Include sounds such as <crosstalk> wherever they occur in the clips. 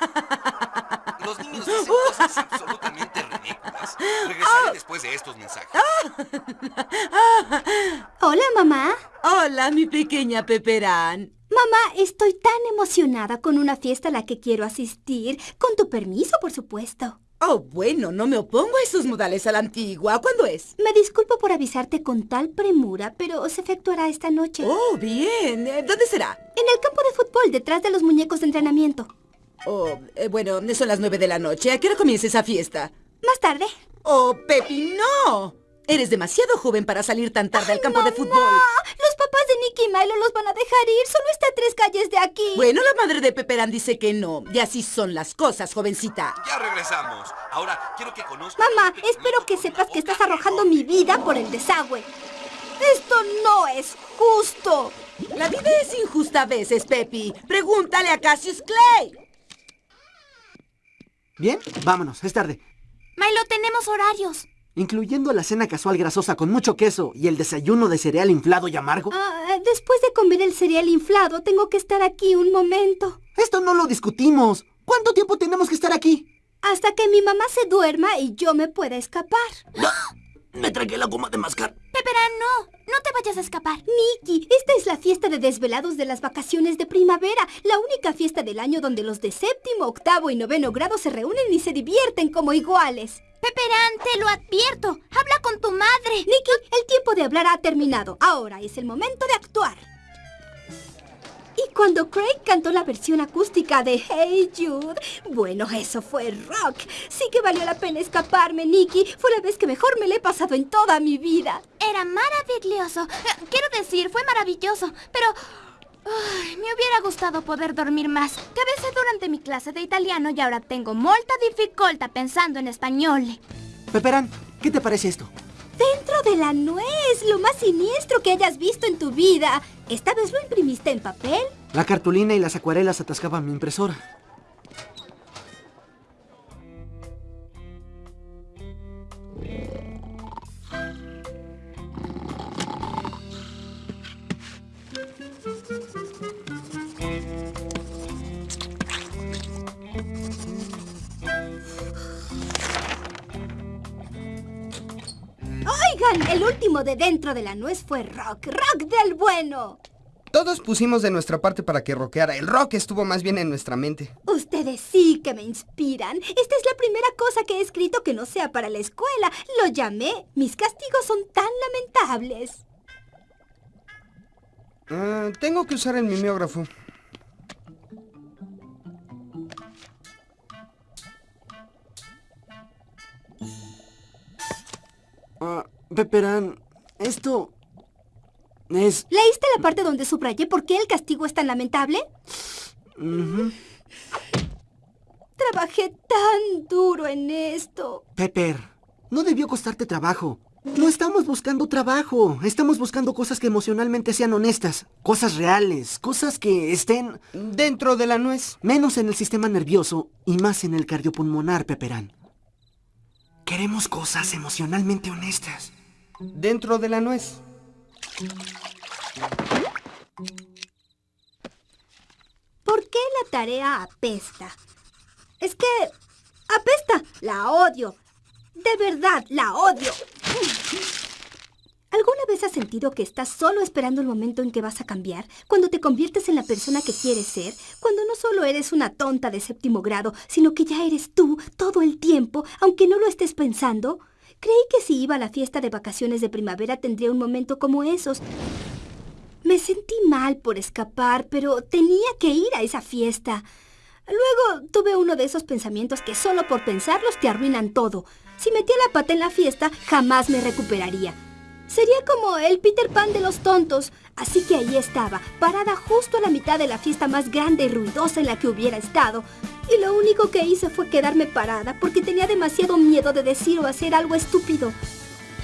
<laughs> Los niños dicen cosas absolutamente ridículas. Regresaré después de estos mensajes. <laughs> Hola, mamá. Hola, mi pequeña Peperán. Mamá, estoy tan emocionada con una fiesta a la que quiero asistir. Con tu permiso, por supuesto. Oh, bueno, no me opongo a esos modales a la antigua. ¿Cuándo es? Me disculpo por avisarte con tal premura, pero se efectuará esta noche. Oh, bien. Eh, ¿Dónde será? En el campo de fútbol, detrás de los muñecos de entrenamiento. Oh, eh, bueno, son las nueve de la noche. ¿A qué hora comienza esa fiesta? Más tarde. Oh, Pepi, no. Eres demasiado joven para salir tan tarde al campo de fútbol. Los papás de Nicky y Milo los van a dejar ir. Solo está a tres calles de aquí. Bueno, la madre de Peperán dice que no. Y así son las cosas, jovencita. Ya regresamos. Ahora quiero que conozcas... Mamá, espero que sepas que estás arrojando mi vida por el desagüe. Esto no es justo. La vida es injusta a veces, Pepi. Pregúntale a Cassius Clay. Bien, vámonos. Es tarde. Milo, tenemos horarios. Incluyendo la cena casual grasosa con mucho queso y el desayuno de cereal inflado y amargo. Ah, después de comer el cereal inflado, tengo que estar aquí un momento. Esto no lo discutimos. ¿Cuánto tiempo tenemos que estar aquí? Hasta que mi mamá se duerma y yo me pueda escapar. Me tragué la goma de mascar. Pepera, no. Vayas a escapar. Nicky, esta es la fiesta de desvelados de las vacaciones de primavera. La única fiesta del año donde los de séptimo, octavo y noveno grado se reúnen y se divierten como iguales. Peperán, te lo advierto. Habla con tu madre. Nicky, el tiempo de hablar ha terminado. Ahora es el momento de actuar. Cuando Craig cantó la versión acústica de Hey Jude, bueno, eso fue rock. Sí que valió la pena escaparme, Nicky. Fue la vez que mejor me le he pasado en toda mi vida. Era maravilloso. Quiero decir, fue maravilloso, pero... me hubiera gustado poder dormir más. Cabecé durante mi clase de italiano y ahora tengo molta dificultad pensando en español. Peperán, ¿qué te parece esto? Dentro de la nuez, lo más siniestro que hayas visto en tu vida. ¿Esta vez lo imprimiste en papel? La cartulina y las acuarelas atascaban mi impresora. El último de dentro de la nuez fue rock, rock del bueno. Todos pusimos de nuestra parte para que rockeara. El rock estuvo más bien en nuestra mente. Ustedes sí que me inspiran. Esta es la primera cosa que he escrito que no sea para la escuela. Lo llamé Mis castigos son tan lamentables. Ah, tengo que usar el mimeógrafo. Ah, Peperán, esto es... ¿Leíste la parte donde subrayé por qué el castigo es tan lamentable? Trabajé tan duro en esto. Pepper, no debió costarte trabajo. No estamos buscando trabajo. Estamos buscando cosas que emocionalmente sean honestas. Cosas reales. Cosas que estén... Dentro de la nuez. Menos en el sistema nervioso y más en el cardiopulmonar, Peperán. Queremos cosas emocionalmente honestas dentro de la nuez. ¿Por qué la tarea apesta? Es que apesta. La odio. De verdad, la odio. ¿Alguna vez has sentido que estás solo esperando el momento en que vas a cambiar? Cuando te conviertes en la persona que quieres ser, cuando no solo eres una tonta de séptimo grado, sino que ya eres tú todo el tiempo, aunque no lo estés pensando. Creí que si iba a la fiesta de vacaciones de primavera tendría un momento como esos. Me sentí mal por escapar, pero tenía que ir a esa fiesta. Luego tuve uno de esos pensamientos que solo por pensarlos te arruinan todo. Si metía la pata en la fiesta, jamás me recuperaría. Sería como el Peter Pan de los tontos. Así que ahí estaba, parada justo a la mitad de la fiesta más grande y ruidosa en la que hubiera estado. Y lo único que hice fue quedarme parada porque tenía demasiado miedo de decir o hacer algo estúpido.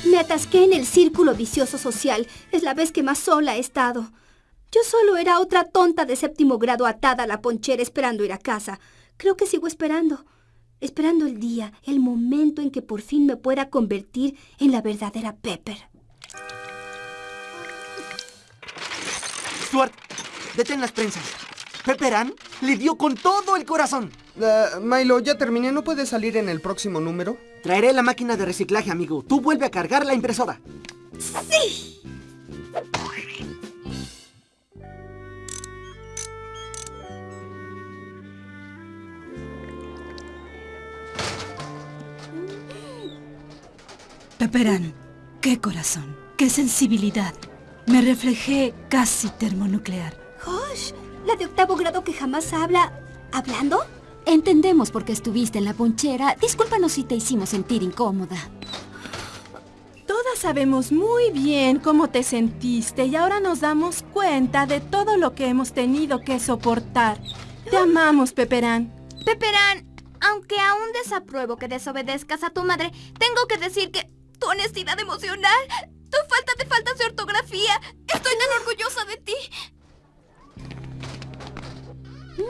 Me atasqué en el círculo vicioso social. Es la vez que más sola he estado. Yo solo era otra tonta de séptimo grado atada a la ponchera esperando ir a casa. Creo que sigo esperando. Esperando el día, el momento en que por fin me pueda convertir en la verdadera Pepper. Stuart, detén las prensas. Pepperán le dio con todo el corazón. Ah, Milo, ya terminé. ¿No puedes salir en el próximo número? Traeré la máquina de reciclaje, amigo. Tú vuelve a cargar la impresora. Pepperán, qué corazón, qué sensibilidad. Me reflejé casi termonuclear. La de octavo grado que jamás habla... ¿Hablando? Entendemos por qué estuviste en la ponchera. Discúlpanos si te hicimos sentir incómoda. Todas sabemos muy bien cómo te sentiste y ahora nos damos cuenta de todo lo que hemos tenido que soportar. Te amamos, Peperán. Peperán, aunque aún desapruebo que desobedezcas a tu madre, tengo que decir que tu honestidad emocional, tu falta de faltas de ortografía, estoy tan orgullosa de ti. ¿De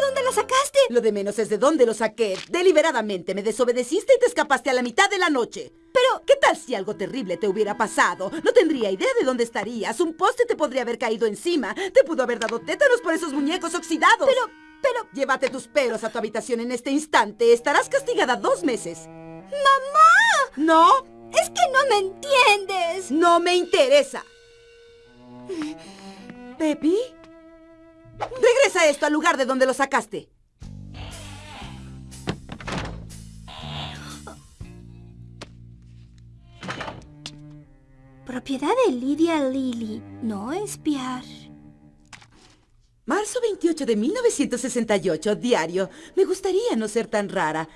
dónde la sacaste? Lo de menos es de dónde lo saqué. Deliberadamente me desobedeciste y te escapaste a la mitad de la noche. Pero, ¿qué tal si algo terrible te hubiera pasado? No tendría idea de dónde estarías. Un poste te podría haber caído encima. Te pudo haber dado tétanos por esos muñecos oxidados. Pero, pero... Llévate tus pelos a tu habitación en este instante. Estarás castigada dos meses. ¡Mamá! ¿No? Es que no me entiendes. No me interesa. ¿Pepi? Regresa esto al lugar de donde lo sacaste. Propiedad de Lidia Lily. No espiar. Marzo 28 de 1968, diario. Me gustaría no ser tan rara.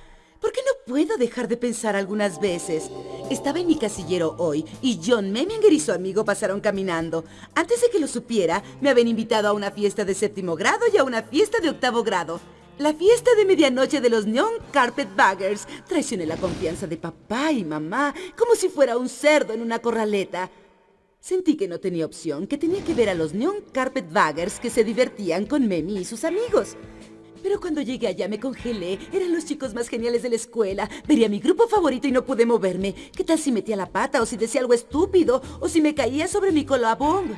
¿Por qué no puedo dejar de pensar algunas veces? Estaba en mi casillero hoy y John Meminger y su amigo pasaron caminando. Antes de que lo supiera, me habían invitado a una fiesta de séptimo grado y a una fiesta de octavo grado. La fiesta de medianoche de los Neon Carpetbaggers. Traicioné la confianza de papá y mamá, como si fuera un cerdo en una corraleta. Sentí que no tenía opción, que tenía que ver a los Neon Carpetbaggers que se divertían con Memi y sus amigos. Pero cuando llegué allá me congelé. Eran los chicos más geniales de la escuela. Vería mi grupo favorito y no pude moverme. ¿Qué tal si metía la pata o si decía algo estúpido o si me caía sobre mi colabón?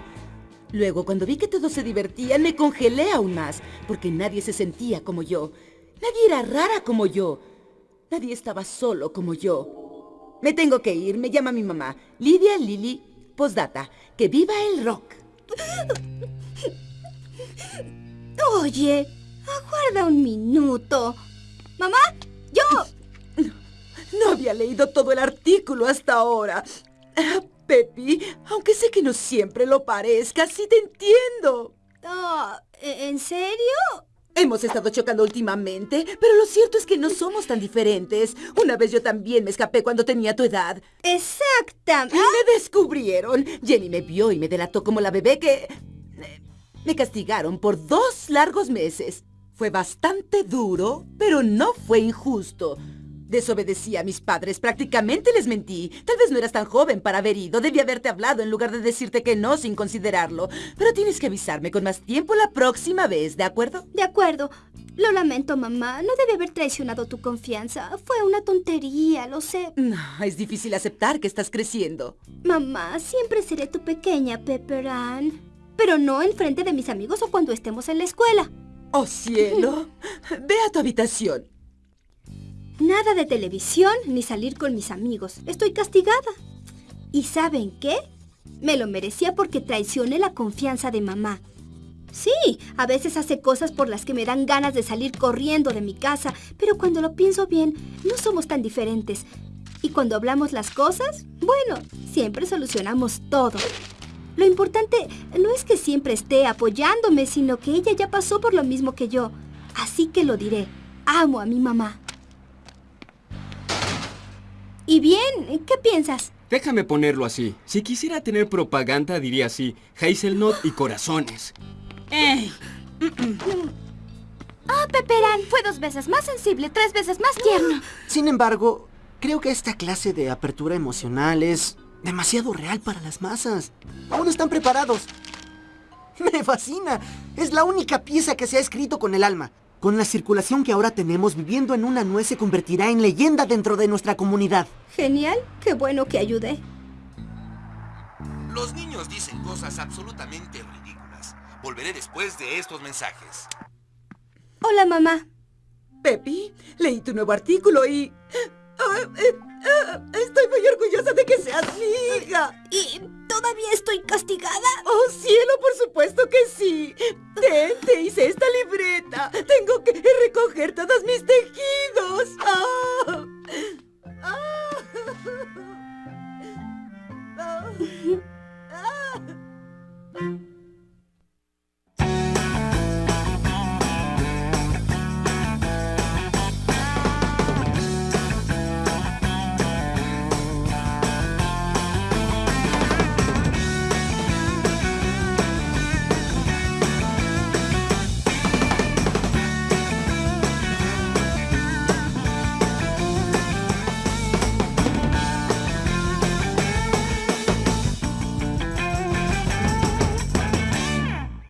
Luego, cuando vi que todos se divertían, me congelé aún más, porque nadie se sentía como yo. Nadie era rara como yo. Nadie estaba solo como yo. Me tengo que ir, me llama mi mamá. Lidia Lili, postdata. Que viva el rock. Oye, aguarda un minuto. Mamá, yo... No había leído todo el artículo hasta ahora. Ah, Pepi, aunque sé que no siempre lo parezca, sí te entiendo. Ah, ¿En serio? Hemos estado chocando últimamente, pero lo cierto es que no somos tan diferentes. Una vez yo también me escapé cuando tenía tu edad. Exactamente. Me descubrieron. Jenny me vio y me delató como la bebé que... Me castigaron por dos largos meses. Fue bastante duro, pero no fue injusto. Desobedecí a mis padres, prácticamente les mentí. Tal vez no eras tan joven para haber ido, debí haberte hablado en lugar de decirte que no sin considerarlo. Pero tienes que avisarme con más tiempo la próxima vez, ¿de acuerdo? De acuerdo. Lo lamento, mamá. No debe haber traicionado tu confianza. Fue una tontería, lo sé. No, es difícil aceptar que estás creciendo. Mamá, siempre seré tu pequeña Pepper Ann. Pero no enfrente de mis amigos o cuando estemos en la escuela. ¡Oh, cielo! Ve a tu habitación. Nada de televisión ni salir con mis amigos. Estoy castigada. ¿Y saben qué? Me lo merecía porque traicioné la confianza de mamá. Sí, a veces hace cosas por las que me dan ganas de salir corriendo de mi casa, pero cuando lo pienso bien, no somos tan diferentes. Y cuando hablamos las cosas, bueno, siempre solucionamos todo. Lo importante no es que siempre esté apoyándome, sino que ella ya pasó por lo mismo que yo. Así que lo diré. Amo a mi mamá. ¿Y bien? ¿Qué piensas? Déjame ponerlo así. Si quisiera tener propaganda, diría así, Hazelnut y corazones. ¡Ey! Ah, Peperán fue dos veces más sensible, tres veces más tierno. Sin embargo, creo que esta clase de apertura emocional es demasiado real para las masas. Aún no están preparados. Me fascina. Es la única pieza que se ha escrito con el alma. Con la circulación que ahora tenemos, viviendo en una nuez se convertirá en leyenda dentro de nuestra comunidad. Genial. Qué bueno que ayudé. Los niños dicen cosas absolutamente ridículas. Volveré después de estos mensajes. Hola, mamá. Pepi, leí tu nuevo artículo y... ah, eh, ah, estoy muy orgullosa de que seas mi hija. ¿Y todavía estoy castigada? ¡Oh, cielo, por supuesto que sí! Ten, te hice esta libreta. Tengo que recoger todos mis tejidos.